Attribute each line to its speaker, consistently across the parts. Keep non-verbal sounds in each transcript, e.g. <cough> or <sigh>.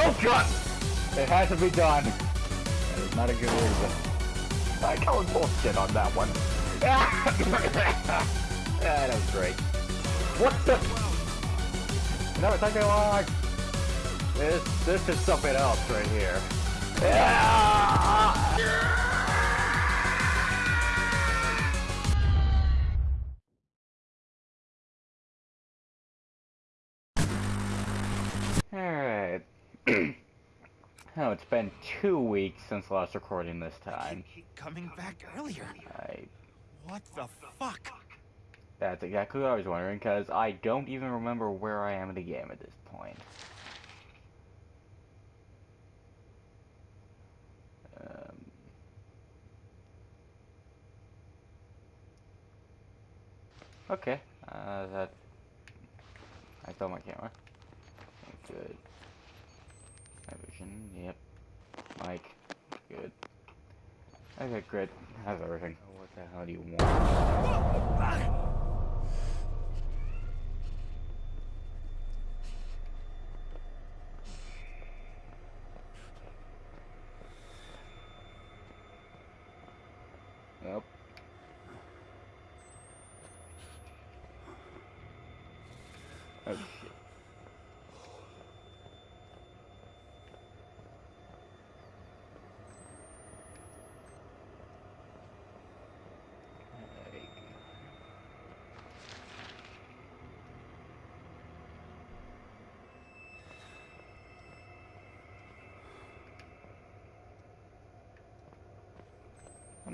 Speaker 1: Oh god! It has to be done. That is not a good reason. I call bullshit on that one. <laughs> yeah, that was great. What the? No, it's taking long. This, this is something else right here. Oh, it's been two weeks since last recording this time.
Speaker 2: Coming back earlier.
Speaker 1: I
Speaker 2: What the fuck?
Speaker 1: That's exactly what I was wondering, because I don't even remember where I am in the game at this point. Um, okay, uh, that... I saw my camera. Good. My vision, yep. Mic, good. Okay, great. How's everything? Oh, what the hell do you want?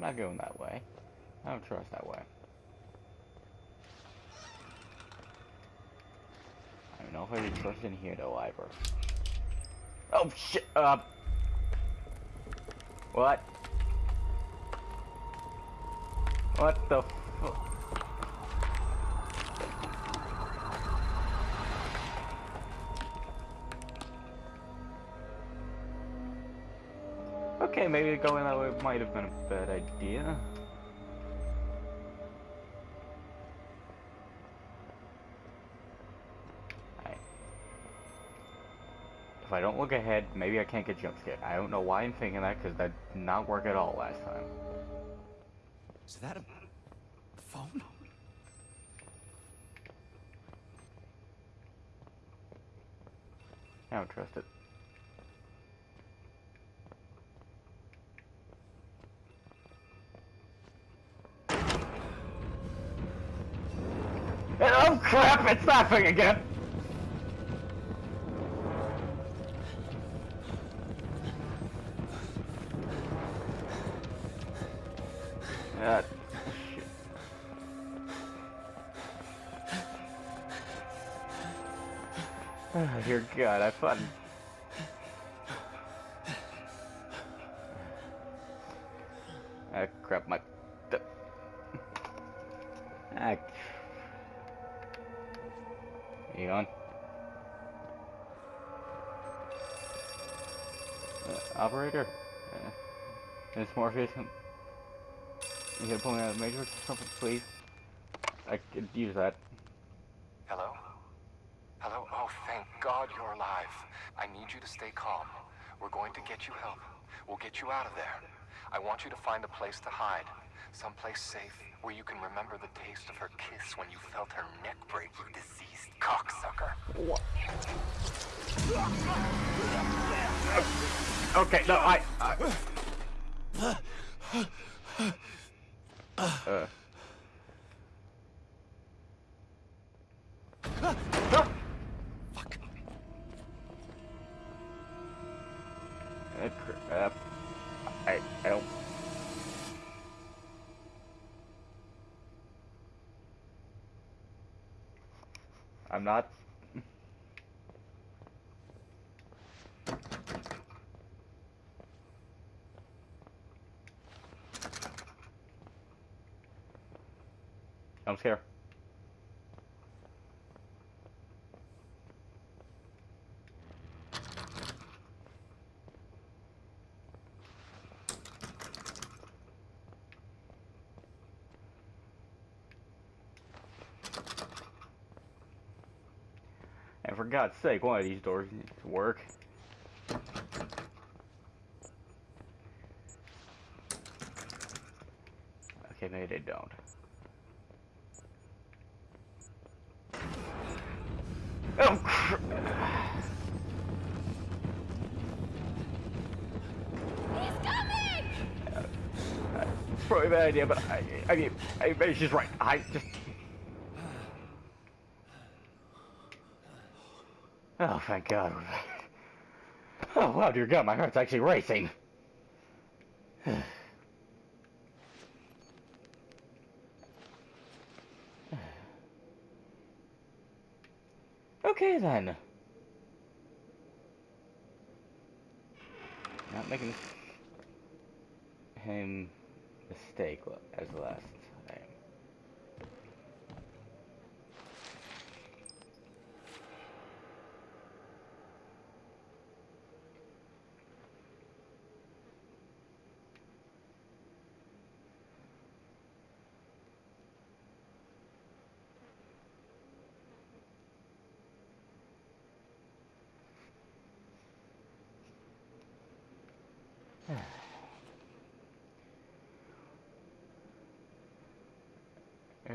Speaker 1: Not going that way. I don't trust that way. I don't know if I can trust in here though either. Oh shit! Uh. What? What the Okay, maybe going that way might have been a bad idea. Alright. If I don't look ahead, maybe I can't get jump scared. I don't know why I'm thinking that, because that did not work at all last time.
Speaker 2: Is that a phone?
Speaker 1: I don't trust it. Crap, it's that thing again! Uh. Oh, dear God, I thought. Ah, crap, my. Ah. You on? Uh, operator? Uh, Miss Morpheus, um, you gonna pull me out of the Matrix or something, please? I could use that.
Speaker 3: Hello? Hello? Oh, thank God you're alive. I need you to stay calm. We're going to get you help. We'll get you out of there. I want you to find a place to hide. Someplace safe where you can remember the taste of her kiss when you felt her neck break, you diseased cocksucker. What?
Speaker 1: Okay, no, I. I uh. I'm not. I'm scared. God's sake, one of these doors needs to work. Okay, maybe they don't. Oh, cr-
Speaker 4: He's coming!
Speaker 1: It's probably a bad idea, but I, I mean, I, I, she's right. I just. Thank God. Oh, wow, dear God, my heart's actually racing. Okay, then. Not making him mistake as last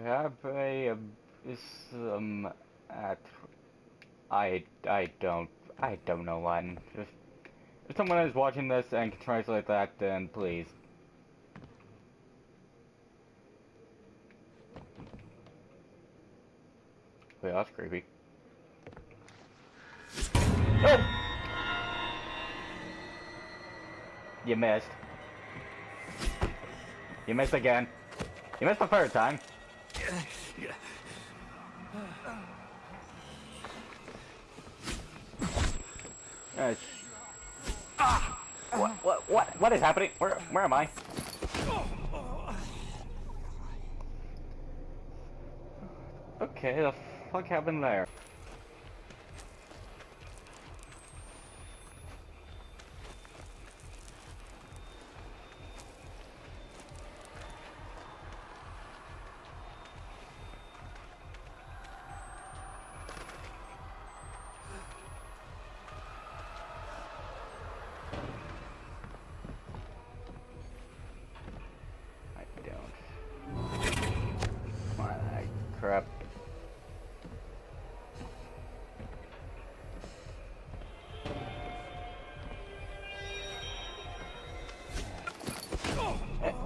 Speaker 1: time. Have a um at I I don't I don't know Latin. Just if someone is watching this and can translate that, then please. Wait, that's creepy. Oh! You missed. You missed again. You missed the third time. Uh, what, what, what, what is happening? Where, where am I? Okay, the fuck happened there?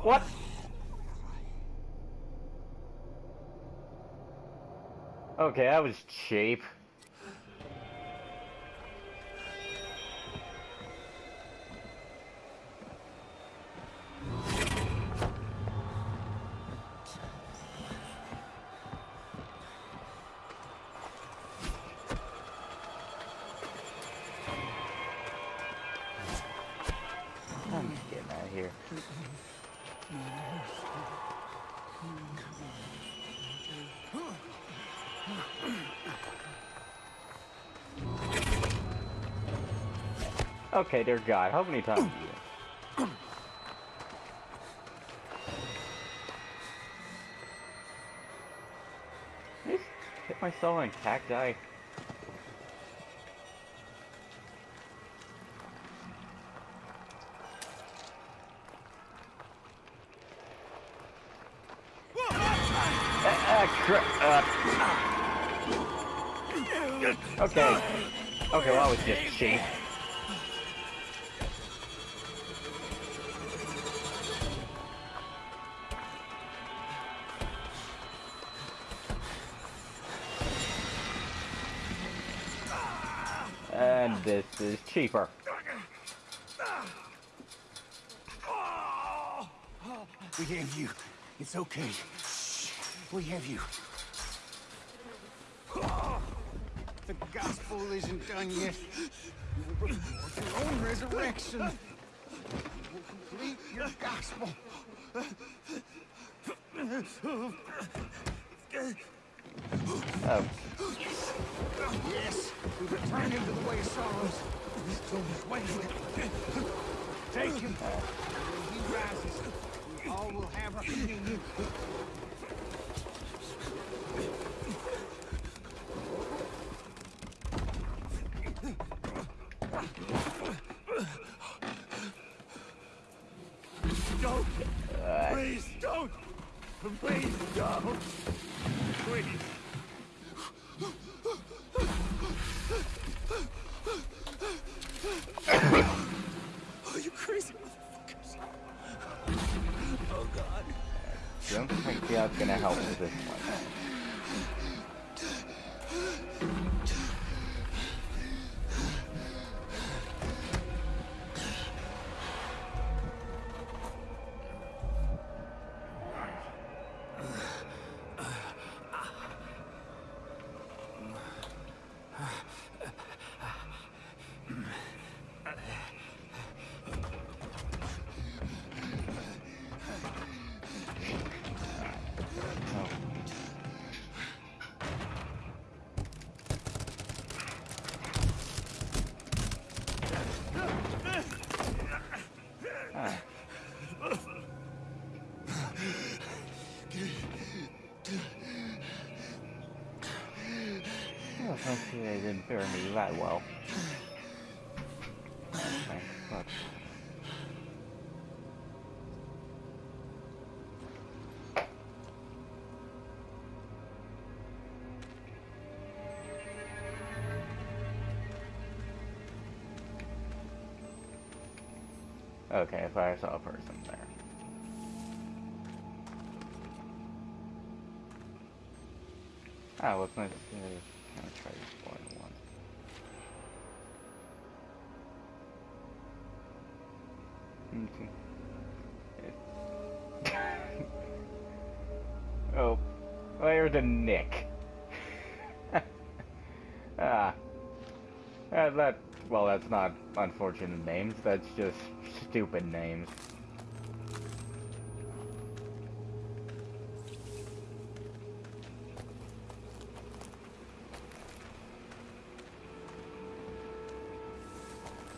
Speaker 1: What? Okay, that was cheap. Okay, dear God, how many times? hit myself on cacti. Ah, uh. Okay. Okay, well, that was just cheap. This is cheaper.
Speaker 2: We have you. It's okay. We have you. The gospel isn't done yet. Report your own resurrection. Will complete your gospel.
Speaker 1: Oh.
Speaker 2: Yes, we return him to the way of sorrows. Still his way. Take him. When he rises, we all will have a
Speaker 1: union. Don't! Please don't! Please don't! tree. don't they didn't fare me that well. Unfortunate names, that's just stupid names.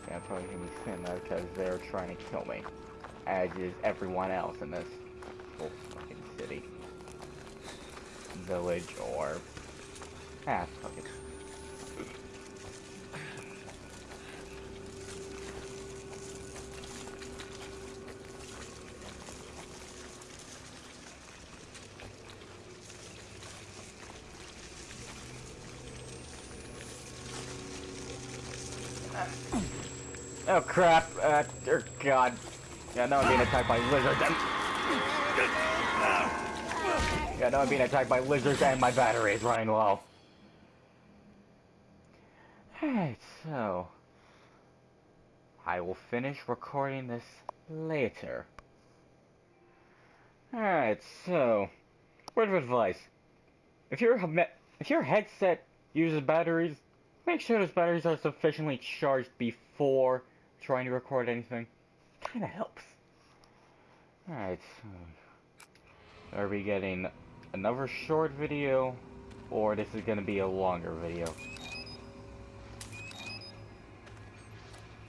Speaker 1: Yeah, probably gonna be saying that because they're trying to kill me. As is everyone else in this whole fucking city. Village or... Ah, fuck it. Oh crap, uh, dear god. Yeah, now I'm being attacked by lizards and... Yeah, now I'm being attacked by lizards and my battery is running low. Alright, so... I will finish recording this later. Alright, so... Word of advice. If your, if your headset uses batteries, make sure those batteries are sufficiently charged before trying to record anything. Kinda helps. Alright, so are we getting another short video, or this is gonna be a longer video?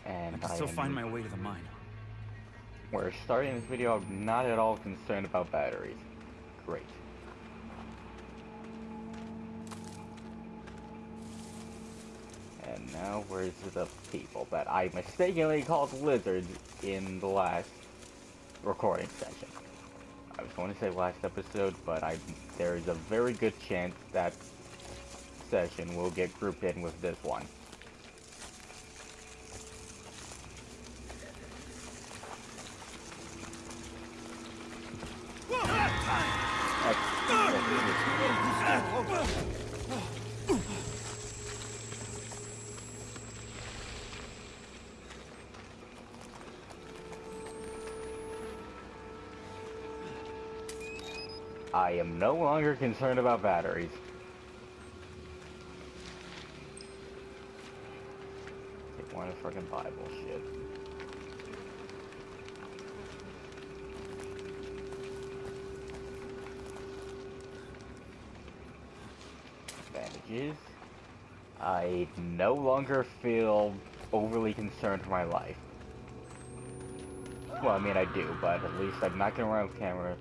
Speaker 1: And
Speaker 5: I can still
Speaker 1: am-
Speaker 5: find my way to the mine.
Speaker 1: We're starting this video I'm not at all concerned about batteries. Great. Now where's the people that I mistakenly called lizards in the last recording session? I was going to say last episode, but I there is a very good chance that session will get grouped in with this one. No longer concerned about batteries. Take one of freaking Bible shit. Bandages. I no longer feel overly concerned for my life. Well, I mean, I do, but at least I'm not gonna run with camera.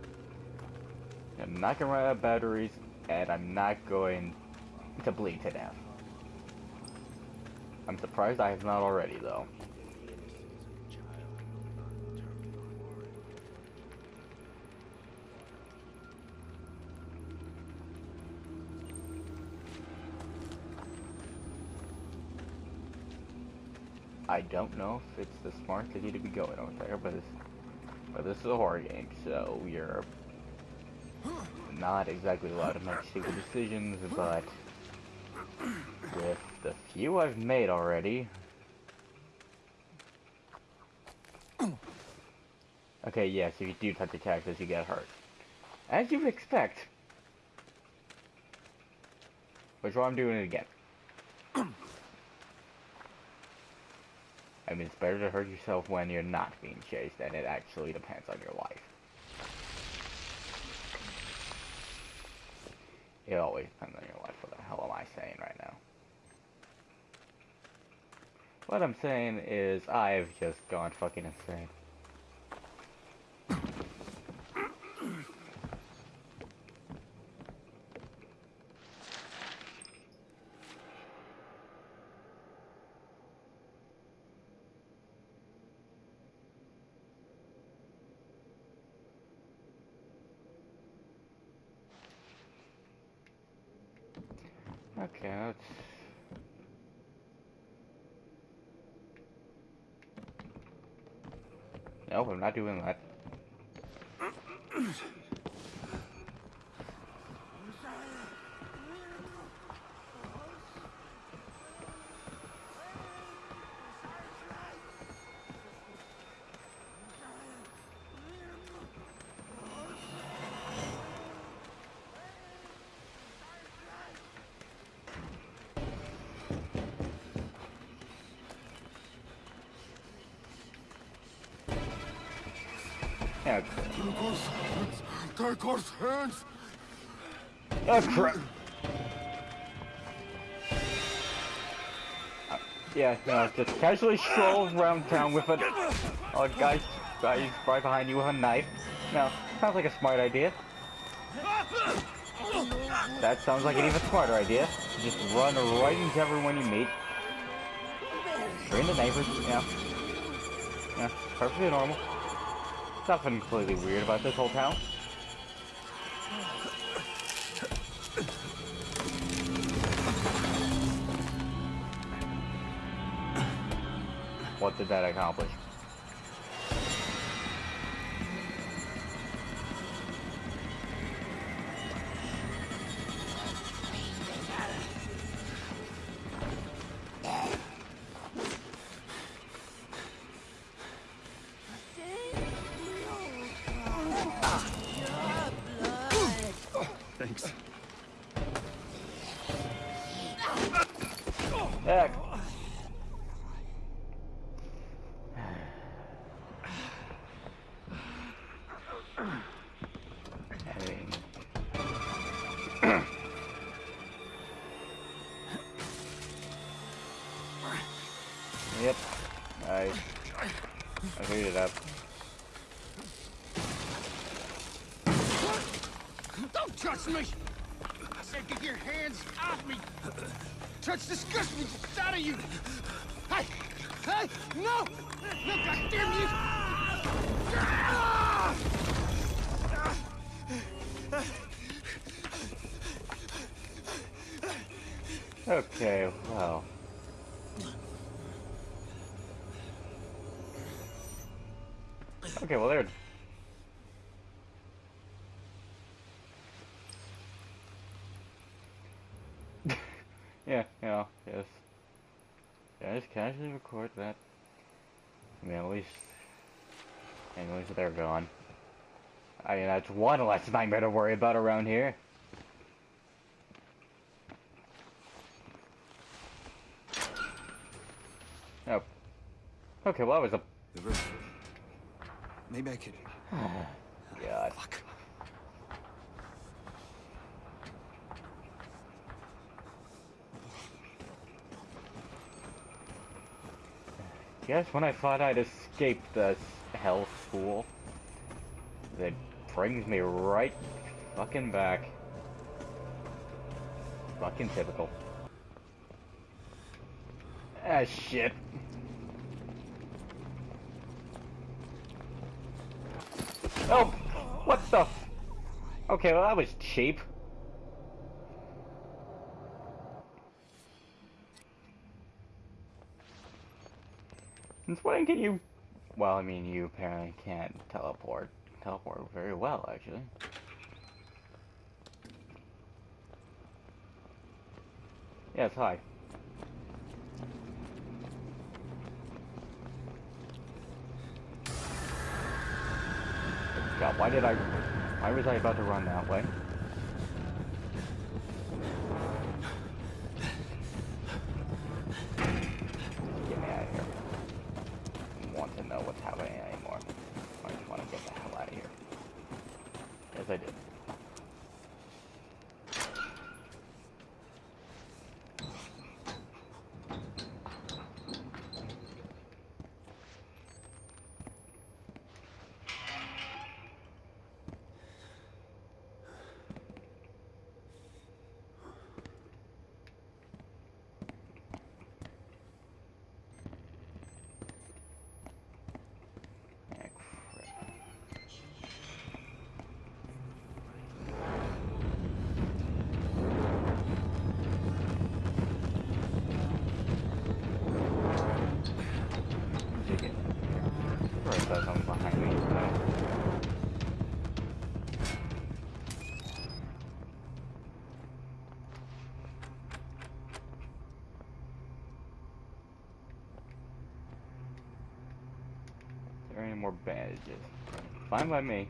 Speaker 1: I'm not gonna run out of batteries, and I'm not going to bleed to death. I'm surprised I have not already, though. I don't know if it's the smart idea to be going over there, but but this is a horror game, so you're not exactly allowed to make stupid decisions, but with the few I've made already. Okay, yes, if you do touch the cactus, you get hurt. As you would expect. Which why I'm doing it again. I mean, it's better to hurt yourself when you're not being chased, and it actually depends on your life. It always depends on your life. What the hell am I saying right now? What I'm saying is I've just gone fucking insane. Yeah, that's... Nope, I'm not doing that. Yeah,
Speaker 2: Dark Horse hands!
Speaker 1: Oh crap! Uh, yeah, no, just casually stroll around town with a, a guy, guy right behind you with a knife. No, sounds like a smart idea. That sounds like an even smarter idea. Just run right into everyone you meet. Screen the neighbors, yeah. Yeah, perfectly normal. Nothing completely weird about this whole town. What did that accomplish?
Speaker 2: Me! I said get your hands off me! Touch disgusts me just out of you! Hey! Hey! No! No, goddamn you!
Speaker 1: Okay, well... Okay, well there... yeah, you know, just... Yeah, just casually record that. I mean, at least... At least they're gone. I mean, that's one less nightmare to worry about around here. Oh. Okay, well that was a...
Speaker 2: Maybe I could. <sighs>
Speaker 1: God.
Speaker 2: Fuck.
Speaker 1: Yes, when I thought I'd escaped the hell school, that brings me right fucking back. Fucking typical. Ah, shit. Oh! What the Okay, well that was cheap. Since when can you... Well, I mean, you apparently can't teleport. Teleport very well, actually. Yes, hi. God, why did I... Why was I about to run that way? Fine by me.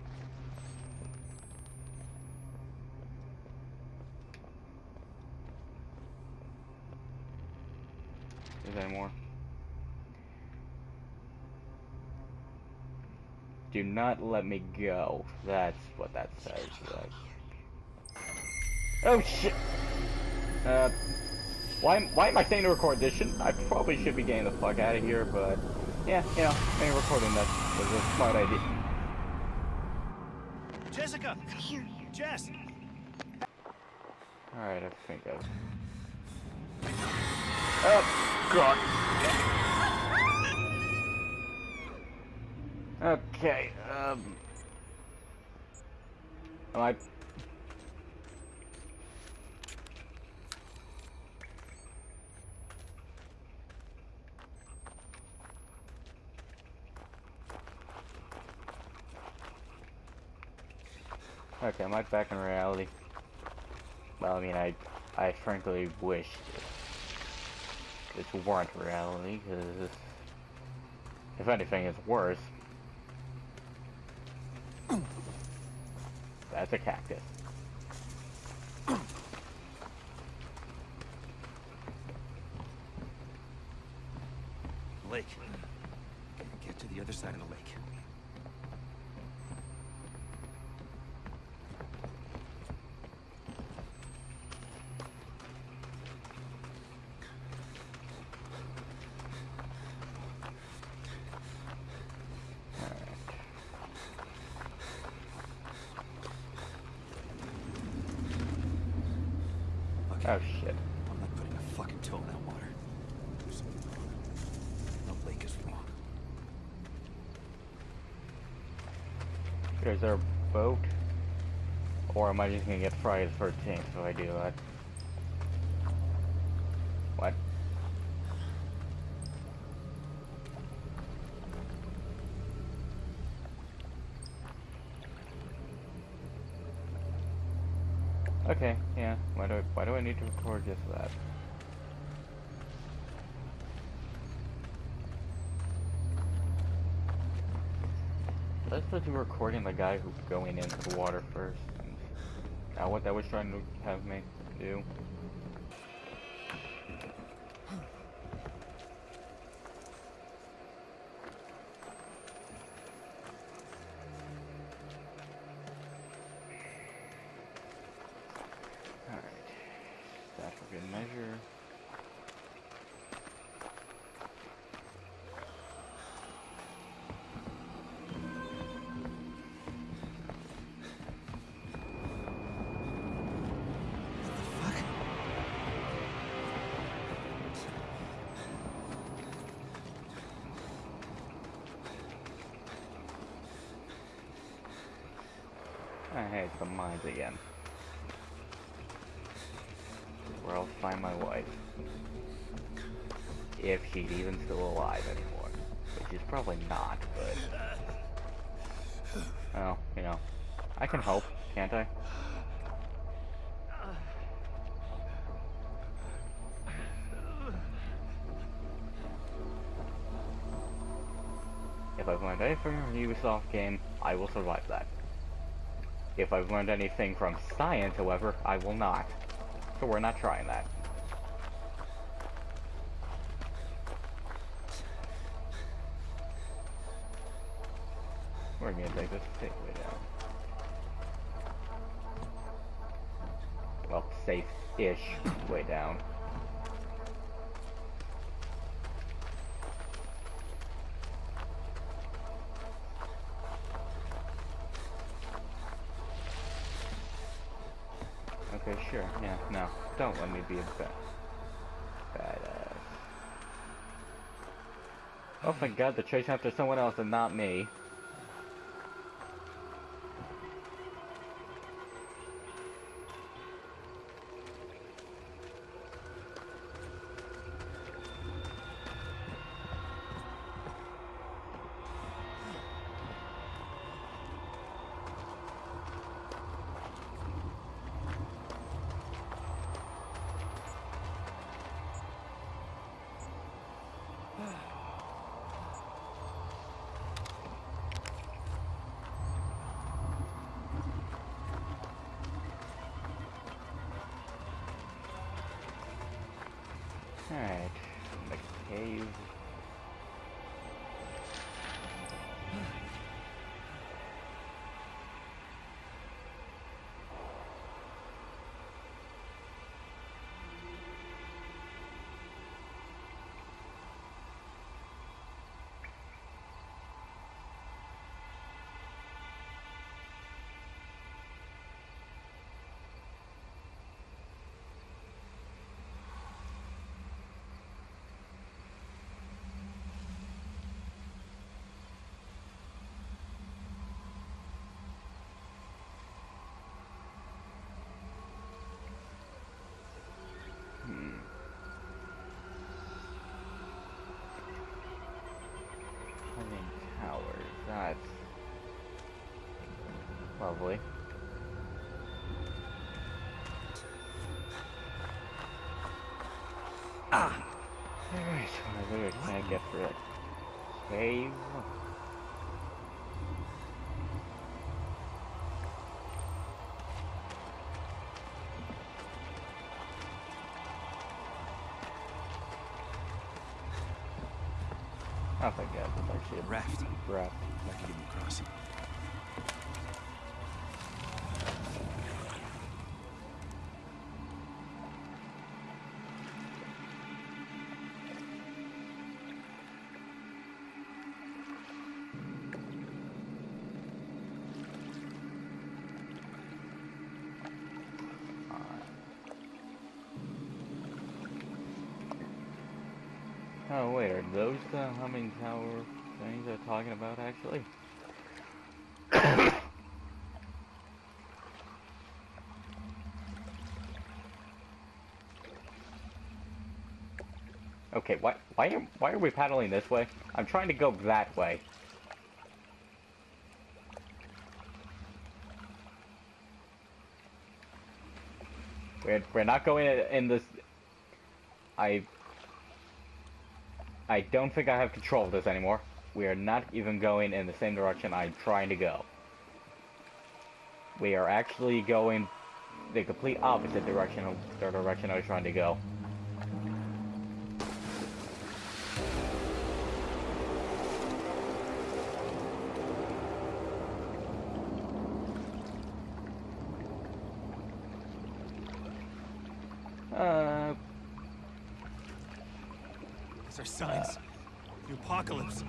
Speaker 1: Is there more? Do not let me go. That's what that says. Like. Oh shit! Uh, why, why am I saying to record this? Should, I probably should be getting the fuck out of here, but yeah, you know, maybe recording that was a smart idea.
Speaker 2: Jessica! Jess!
Speaker 1: Alright, I think I've... Oh, God. Okay, um... Am I... Okay, am I back in reality? Well, I mean, I, I frankly wish it weren't reality, because if anything, it's worse. <coughs> That's a cactus.
Speaker 2: Lake. Get to the other side of the lake. Okay.
Speaker 1: Oh shit.
Speaker 2: I'm not putting a fucking toe in that water. There's something wrong. The lake is wrong.
Speaker 1: Is there a boat? Or am I just gonna get Friday the 13th if I do that? I, I to record just that? Let's supposed to be recording the guy who's going into the water first. Now what that was trying to have me do. I hate the mines again. Where I'll find my wife. If she's even still alive anymore. Which is probably not, but... Well, you know. I can hope, can't I? If I've learned anything from a Ubisoft game, I will survive that. If I've learned anything from science, however, I will not. So we're not trying that. We're gonna take this safe way down. Well, safe-ish way down. Okay, sure. Yeah, no. Don't let me be a bad badass. Oh my god, they're chasing after someone else and not me. Alright. Lovely. Ah. Alright, what can I get for it? I think that's actually a
Speaker 2: Raft.
Speaker 1: raft. Oh wait, are those the humming tower things they're talking about actually? <coughs> okay, why why am, why are we paddling this way? I'm trying to go that way. We're we're not going in- in this. I I don't think I have control of this anymore. We are not even going in the same direction I'm trying to go. We are actually going the complete opposite direction of the direction I was trying to go. Uh,
Speaker 2: These are signs. The apocalypse.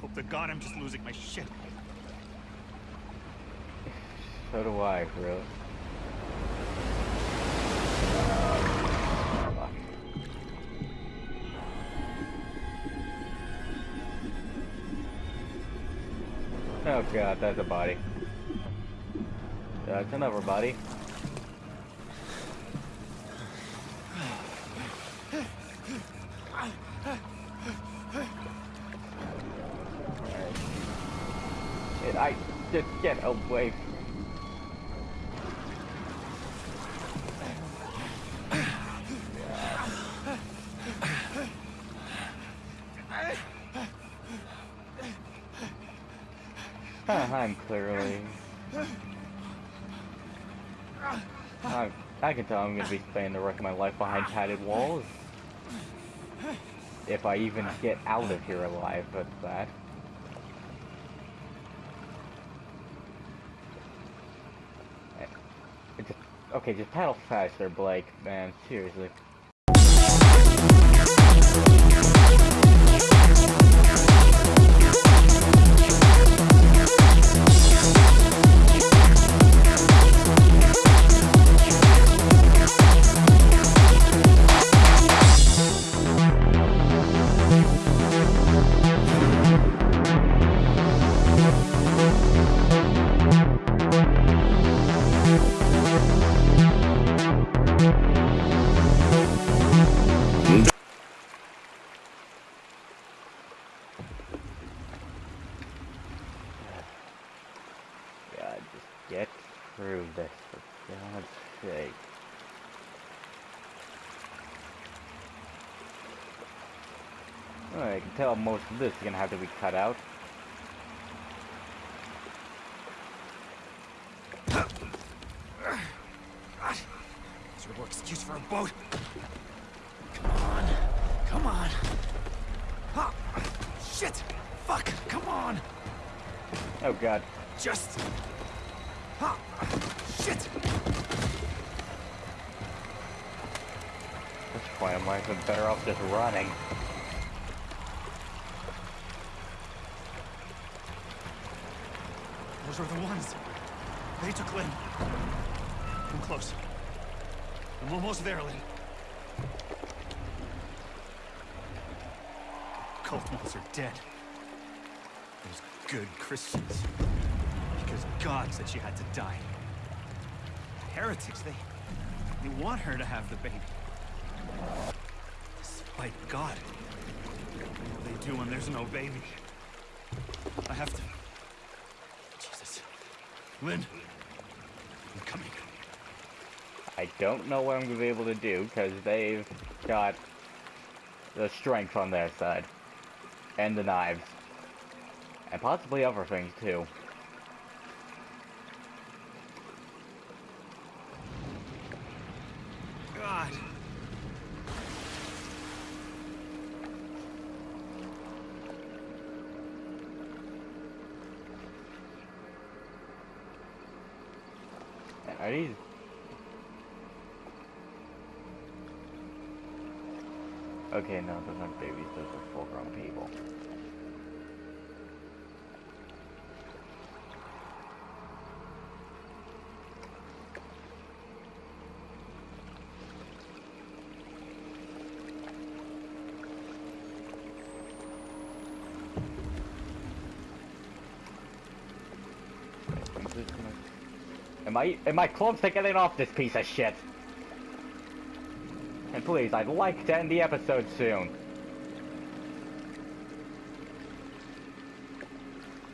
Speaker 2: Hope to God I'm just losing my shit.
Speaker 1: so do I. Fuck. Oh god, that's a body. That's another body. I just get away. Huh, I'm clearly. I, I can tell I'm gonna be spending the rest of my life behind padded walls. If I even get out of here alive, but that. It just, okay, just paddle faster, Blake, man, seriously. This is gonna have to be cut out.
Speaker 2: Miserable excuse for a boat. Come on. Shit! Fuck! Come on!
Speaker 1: Oh god.
Speaker 2: Just... Ha! Shit!
Speaker 1: At this point, I might have been better off just running.
Speaker 2: Those are the ones. They took Lynn. I'm close. I'm almost there, Lynn. Cult ones are dead. Those good Christians. Because God said she had to die. Heretics, they... They want her to have the baby. Despite God. What they do when there's no baby. I have to... Lynn. I'm coming.
Speaker 1: I don't know what I'm gonna be able to do because they've got the strength on their side, and the knives, and possibly other things too.
Speaker 2: God.
Speaker 1: Are these? Okay, no, those aren't babies. Those are full-grown people. Am I am I close to getting off this piece of shit? Please, I'd like to end the episode soon.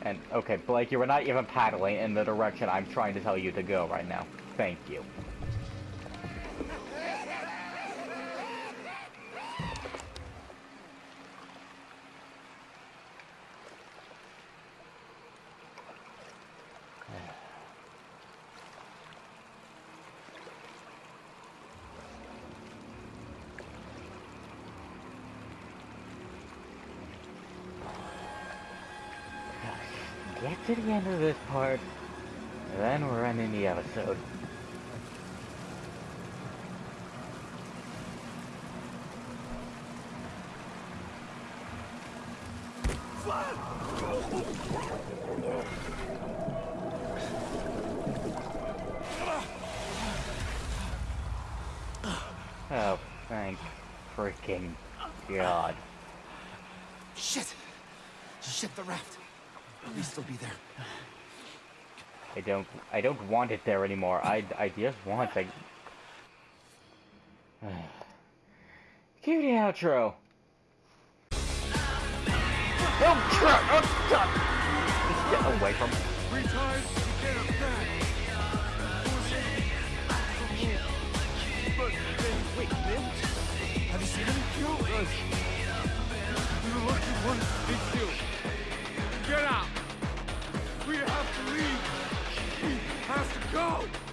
Speaker 1: And okay, Blake, you were not even paddling in the direction I'm trying to tell you to go right now. Thank you. Get to the end of this part, then we're ending the episode. Oh, thank freaking God.
Speaker 2: Shit! Shit, the raft. Please still be there.
Speaker 1: I don't I don't want it there anymore. I I just want to <sighs> Cue the outro. Oh crap! Oh god! Just get away from
Speaker 2: Three times, you get it back. But then, wait, Lynn? Have you seen him? No. Get out! We have to leave! He has to go!